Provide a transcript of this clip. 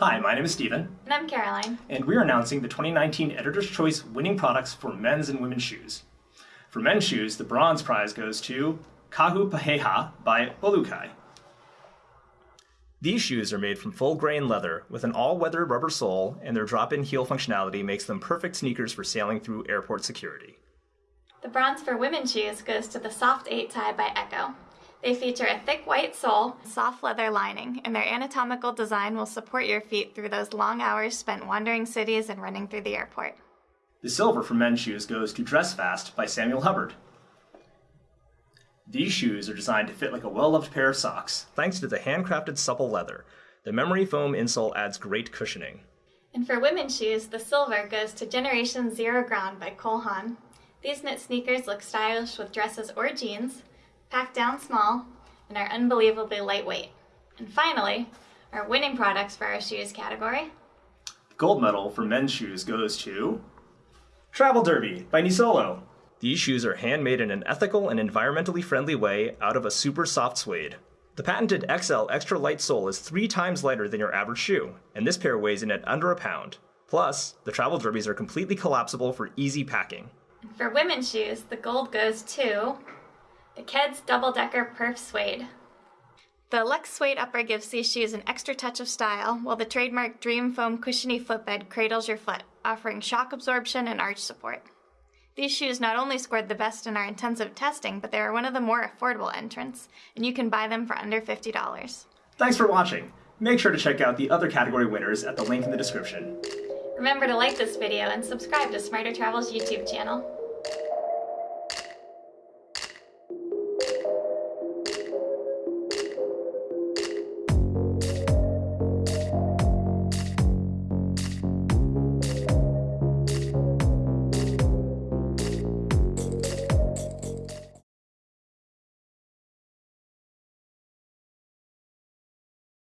Hi, my name is Stephen, And I'm Caroline. and we're announcing the 2019 Editor's Choice winning products for men's and women's shoes. For men's shoes, the bronze prize goes to Kahu Paheha by Olukai. These shoes are made from full grain leather with an all weather rubber sole, and their drop in heel functionality makes them perfect sneakers for sailing through airport security. The bronze for women's shoes goes to the Soft 8 tie by ECCO. They feature a thick white sole, soft leather lining, and their anatomical design will support your feet through those long hours spent wandering cities and running through the airport. The silver for men's shoes goes to Dress Fast by Samuel Hubbard. These shoes are designed to fit like a well loved pair of socks, thanks to the handcrafted supple leather. The memory foam insole adds great cushioning. And for women's shoes, the silver goes to Generation ZeroGrand by Cole Haan. These knit sneakers look stylish with dresses or jeans, packed down small, and are unbelievably lightweight. And finally, our winning products for our shoes category. Gold medal for men's shoes goes to Travel Derby by Nisolo. These shoes are handmade in an ethical and environmentally friendly way out of a super soft suede. The patented XL extra light sole is three times lighter than your average shoe, and this pair weighs in at under a pound. Plus, the Travel Derbies are completely collapsible for easy packing. For women's shoes, the gold goes to the Keds Double Decker Perf Suede. The Lux Suede upper gives these shoes an extra touch of style, while the trademark Dream Foam cushiony footbed cradles your foot, offering shock absorption and arch support. These shoes not only scored the best in our intensive testing, but they are one of the more affordable entrants, and you can buy them for under $50. Thanks for watching. Make sure to check out the other category winners at the link in the description. Remember to like this video and subscribe to Smarter Travel's YouTube channel.